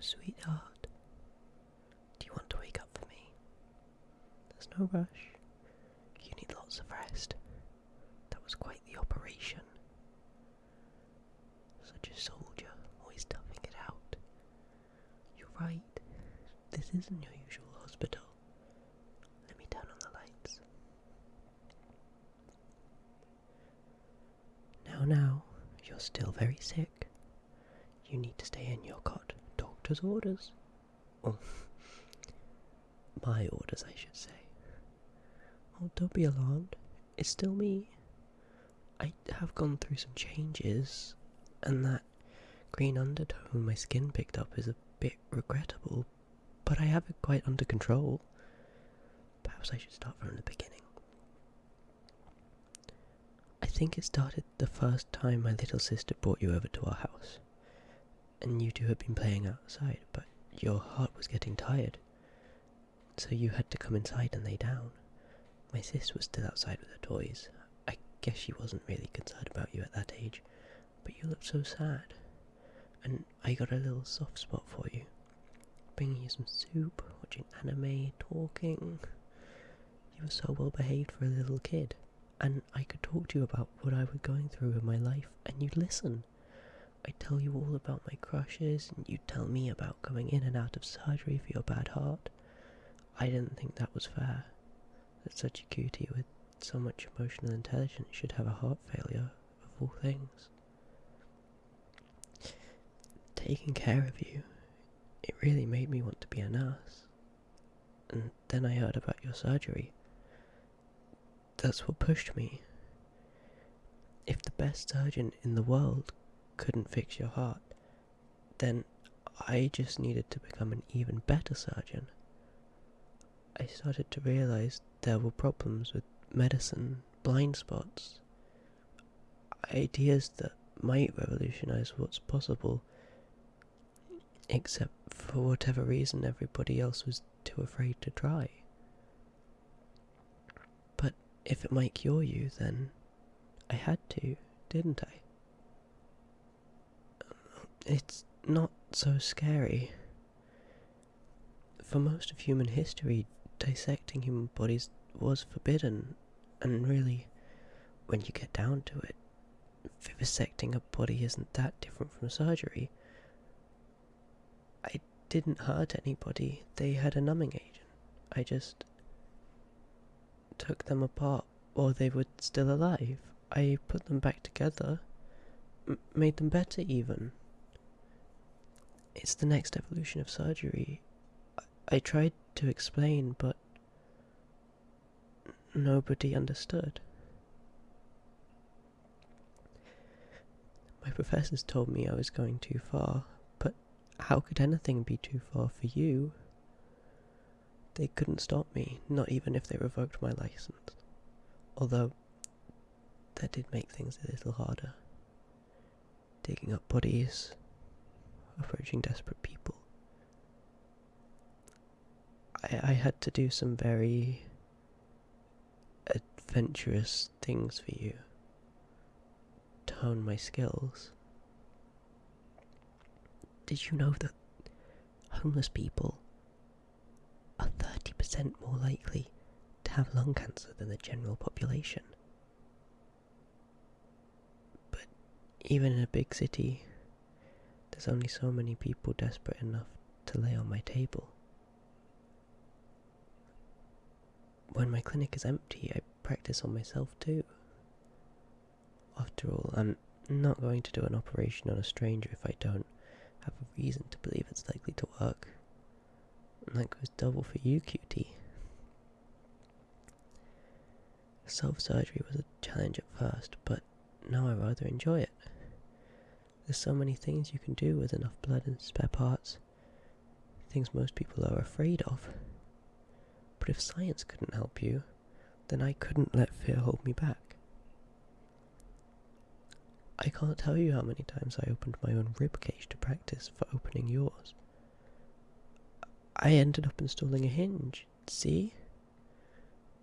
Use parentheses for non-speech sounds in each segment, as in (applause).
Sweetheart, do you want to wake up for me? There's no rush. You need lots of rest. That was quite the operation. Such a soldier, always toughing it out. You're right. This isn't your usual hospital. Let me turn on the lights. Now, now, you're still very sick. You need to stay in your cot. Doctor's orders. Oh, (laughs) my orders, I should say. Oh, don't be alarmed. It's still me. I have gone through some changes, and that green undertone my skin picked up is a bit regrettable, but I have it quite under control. Perhaps I should start from the beginning. I think it started the first time my little sister brought you over to our house. And you two had been playing outside, but your heart was getting tired. So you had to come inside and lay down. My sis was still outside with her toys. I guess she wasn't really concerned about you at that age, but you looked so sad. And I got a little soft spot for you. Bringing you some soup, watching anime, talking. You were so well behaved for a little kid and I could talk to you about what I was going through in my life, and you'd listen. I'd tell you all about my crushes, and you'd tell me about going in and out of surgery for your bad heart. I didn't think that was fair. That such a cutie with so much emotional intelligence should have a heart failure, of all things. Taking care of you, it really made me want to be a nurse. And then I heard about your surgery that's what pushed me. If the best surgeon in the world couldn't fix your heart, then I just needed to become an even better surgeon. I started to realize there were problems with medicine, blind spots, ideas that might revolutionize what's possible, except for whatever reason everybody else was too afraid to try. But if it might cure you, then I had to, didn't I? It's not so scary. For most of human history, dissecting human bodies was forbidden, and really, when you get down to it, vivisecting a body isn't that different from surgery. I didn't hurt anybody, they had a numbing agent. I just took them apart while they were still alive. I put them back together, made them better even. It's the next evolution of surgery. I, I tried to explain, but nobody understood. My (laughs) professors told me I was going too far, but how could anything be too far for you? They couldn't stop me, not even if they revoked my license. Although, that did make things a little harder. Digging up bodies, approaching desperate people. I, I had to do some very adventurous things for you to hone my skills. Did you know that homeless people are 30% more likely to have lung cancer than the general population. But even in a big city, there's only so many people desperate enough to lay on my table. When my clinic is empty, I practice on myself too. After all, I'm not going to do an operation on a stranger if I don't have a reason to believe it's likely to work. And that goes double for you, cutie. Self surgery was a challenge at first, but now I rather enjoy it. There's so many things you can do with enough blood and spare parts. Things most people are afraid of. But if science couldn't help you, then I couldn't let fear hold me back. I can't tell you how many times I opened my own rib cage to practice for opening yours. I ended up installing a hinge. See?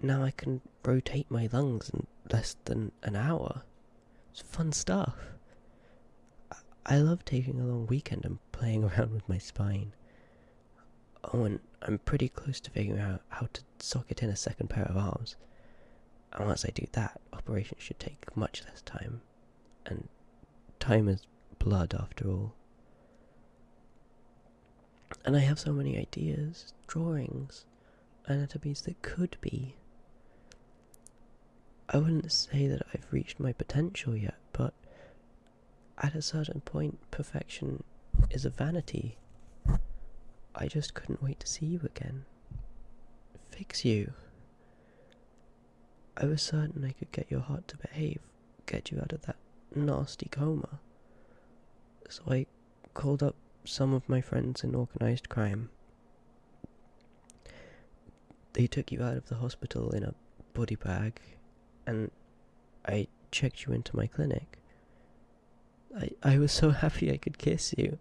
Now I can rotate my lungs in less than an hour. It's fun stuff. I love taking a long weekend and playing (laughs) around with my spine. Oh, and I'm pretty close to figuring out how to socket in a second pair of arms. And once I do that, operations should take much less time. And time is blood, after all. And I have so many ideas, drawings, anatomies that could be. I wouldn't say that I've reached my potential yet, but at a certain point, perfection is a vanity. I just couldn't wait to see you again. Fix you. I was certain I could get your heart to behave, get you out of that nasty coma. So I called up some of my friends in organized crime. They took you out of the hospital in a body bag, and I checked you into my clinic. I, I was so happy I could kiss you.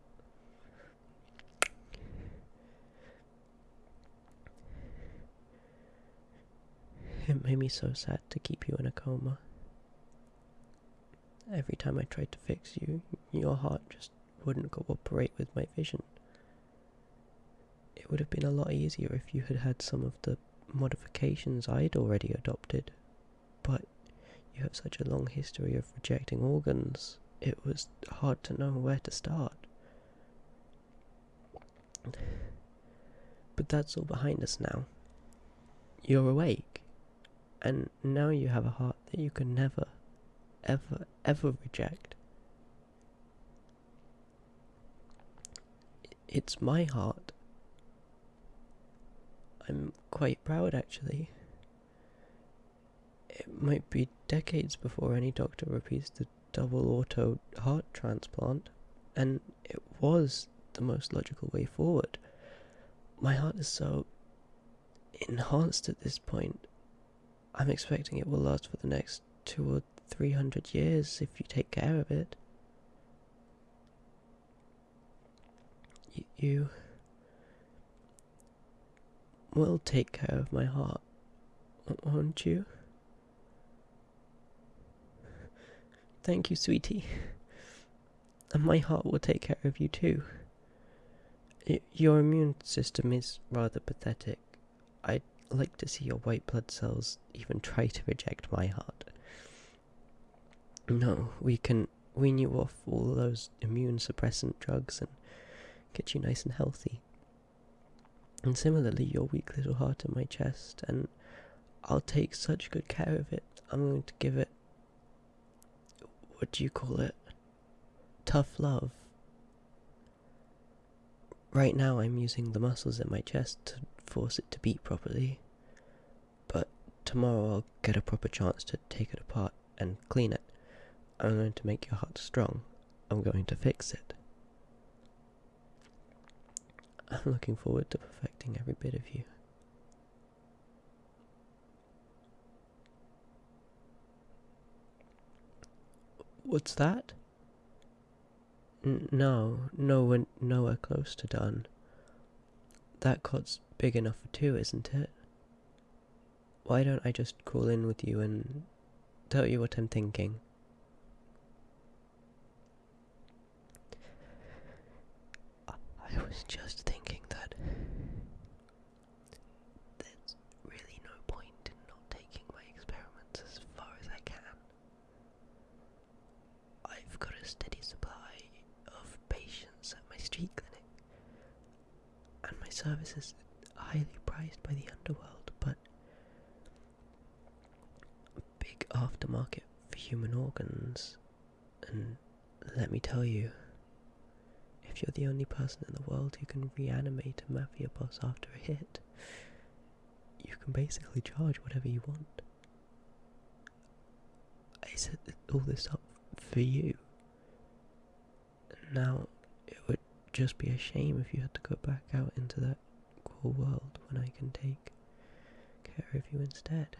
It made me so sad to keep you in a coma. Every time I tried to fix you, your heart just wouldn't cooperate with my vision. It would have been a lot easier if you had had some of the modifications I'd already adopted, but you have such a long history of rejecting organs, it was hard to know where to start. But that's all behind us now. You're awake, and now you have a heart that you can never, ever, ever reject. It's my heart. I'm quite proud actually. It might be decades before any doctor repeats the double auto heart transplant, and it was the most logical way forward. My heart is so enhanced at this point. I'm expecting it will last for the next two or three hundred years if you take care of it. you will take care of my heart, won't you? Thank you, sweetie. And my heart will take care of you too. your immune system is rather pathetic. I'd like to see your white blood cells even try to reject my heart. No, we can wean you off all those immune suppressant drugs and get you nice and healthy. And similarly, your weak little heart in my chest, and I'll take such good care of it. I'm going to give it. Do you call it? Tough love. Right now, I'm using the muscles in my chest to force it to beat properly. But tomorrow, I'll get a proper chance to take it apart and clean it. I'm going to make your heart strong. I'm going to fix it. I'm looking forward to perfecting every bit of you. What's that? N no, no, nowhere close to done. That cot's big enough for two, isn't it? Why don't I just crawl in with you and tell you what I'm thinking? I was just thinking that there's really no point in not taking my experiments as far as I can. I've got a steady supply of patients at my street clinic, and my service is highly prized by the underworld, but a big aftermarket for human organs, and let me tell you, if you're the only person in the world who can reanimate a mafia boss after a hit, you can basically charge whatever you want. I set all this up for you. Now, it would just be a shame if you had to go back out into that cruel world when I can take care of you instead.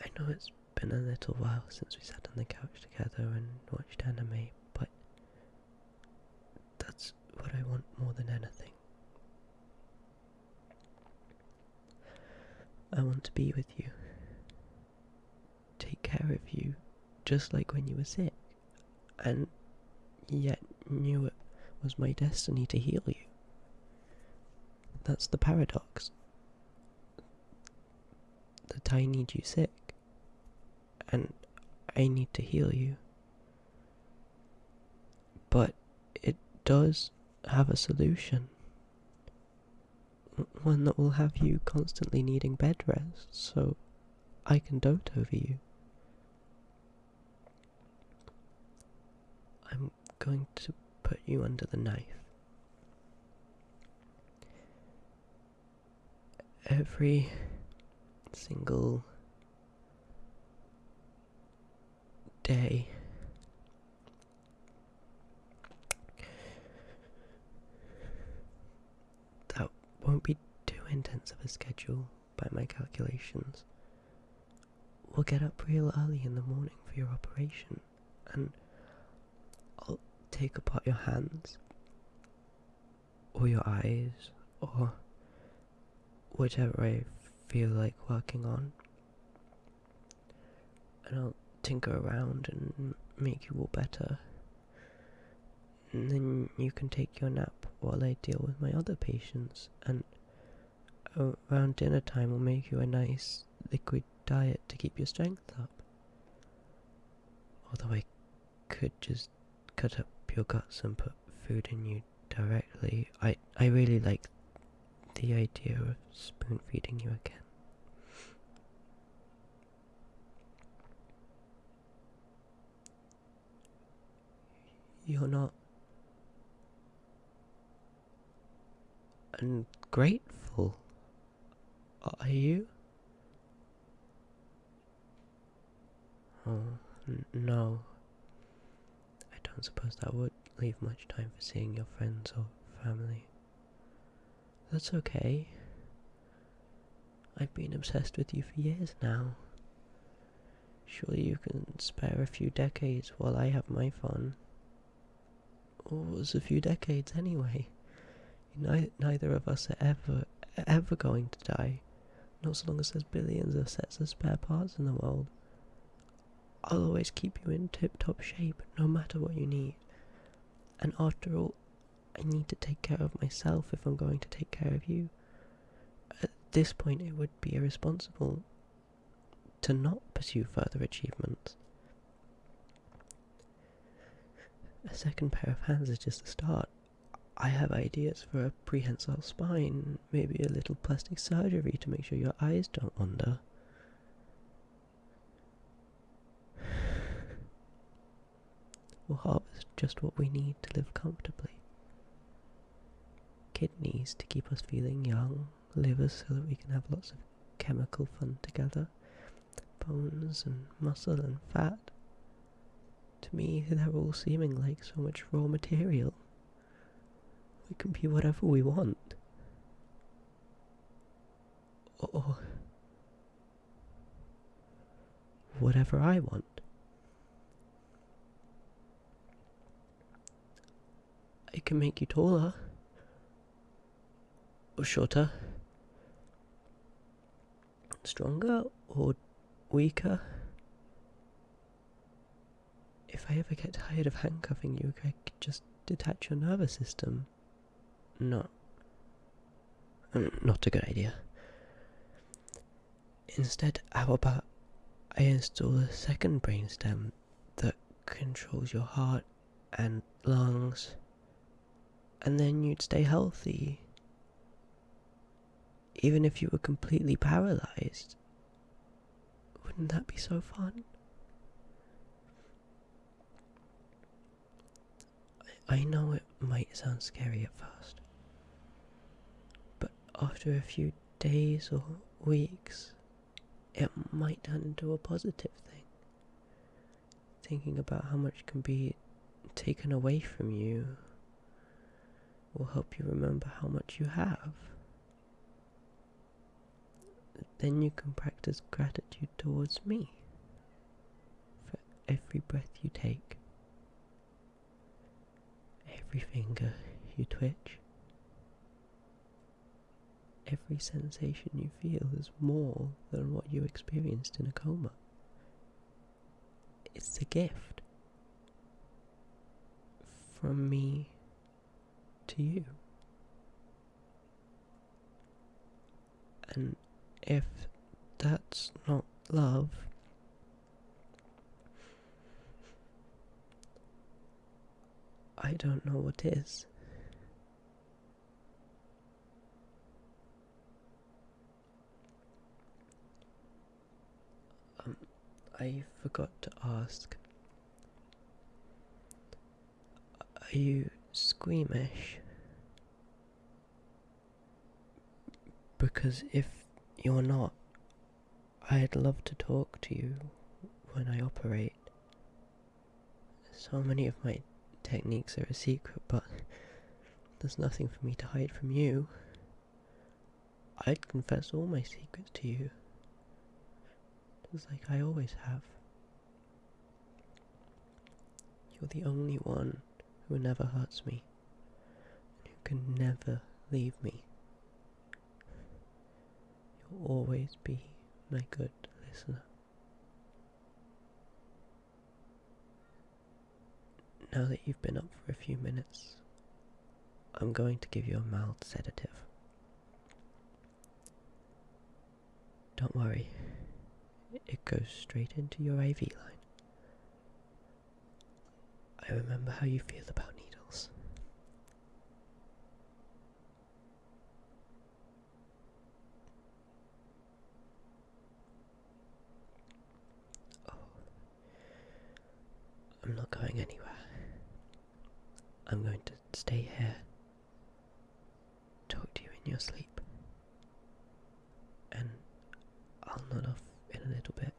I know it's been a little while since we sat on the couch together and watched anime, but that's what I want more than anything. I want to be with you, take care of you just like when you were sick, and yet knew it was my destiny to heal you. That's the paradox. That I need you sick, and I need to heal you. But it does have a solution. One that will have you constantly needing bed rest, so I can dote over you. I'm going to put you under the knife. Every single day that won't be too intense of a schedule by my calculations. We'll get up real early in the morning for your operation, and take apart your hands, or your eyes, or whichever I feel like working on, and I'll tinker around and make you all better. And then you can take your nap while I deal with my other patients, and around dinner time we'll make you a nice liquid diet to keep your strength up. Although I could just cut up your guts and put food in you directly, I, I really like the idea of spoon feeding you again. You're not ungrateful, are you? Oh, no. I suppose that would leave much time for seeing your friends or family. That's okay. I've been obsessed with you for years now. Surely you can spare a few decades while I have my fun. Or was a few decades anyway. neither of us are ever, ever going to die. Not so long as there's billions of sets of spare parts in the world. I'll always keep you in tip top shape, no matter what you need. And after all, I need to take care of myself if I'm going to take care of you. At this point, it would be irresponsible to not pursue further achievements. A second pair of hands is just the start. I have ideas for a prehensile spine, maybe a little plastic surgery to make sure your eyes don't wander. We'll harvest just what we need to live comfortably. Kidneys to keep us feeling young, livers so that we can have lots of chemical fun together, bones and muscle and fat. To me, they're all seeming like so much raw material. We can be whatever we want. Or whatever I want. It can make you taller or shorter, stronger or weaker. If I ever get tired of handcuffing you, I could just detach your nervous system. No. Mm, not a good idea. Instead, how about I install a second brainstem that controls your heart and lungs and then you'd stay healthy. Even if you were completely paralyzed. Wouldn't that be so fun? I know it might sound scary at first, but after a few days or weeks, it might turn into a positive thing. Thinking about how much can be taken away from you will help you remember how much you have. Then you can practice gratitude towards me for every breath you take, every finger you twitch, every sensation you feel is more than what you experienced in a coma. It's a gift from me to you. And if that's not love, I don't know what is. Um, I forgot to ask. Are you squeamish? Because if you're not, I'd love to talk to you when I operate. So many of my techniques are a secret, but there's nothing for me to hide from you. I'd confess all my secrets to you, just like I always have. You're the only one who never hurts me, and who can never leave me. You'll always be my good listener. Now that you've been up for a few minutes, I'm going to give you a mild sedative. Don't worry, it goes straight into your IV line. I remember how you feel about needles. Oh, I'm not going anywhere. I'm going to stay here, talk to you in your sleep, and I'll nod off in a little bit.